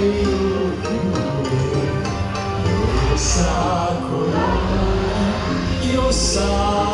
Io sacro, io sacro.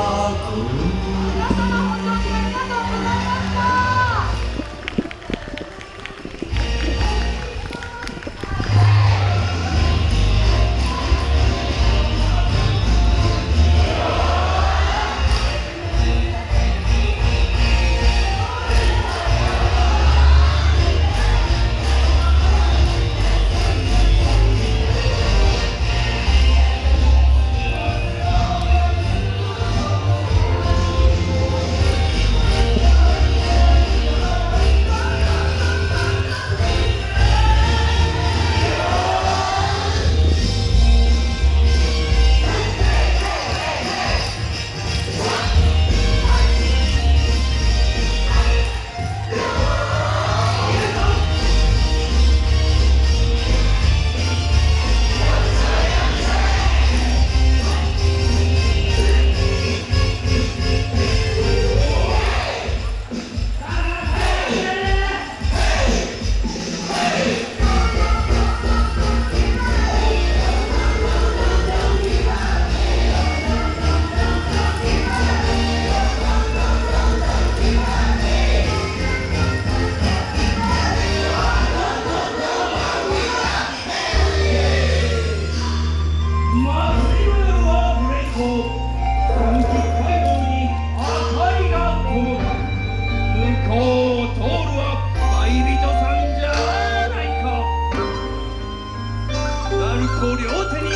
ご両手に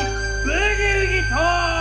ブギウギと。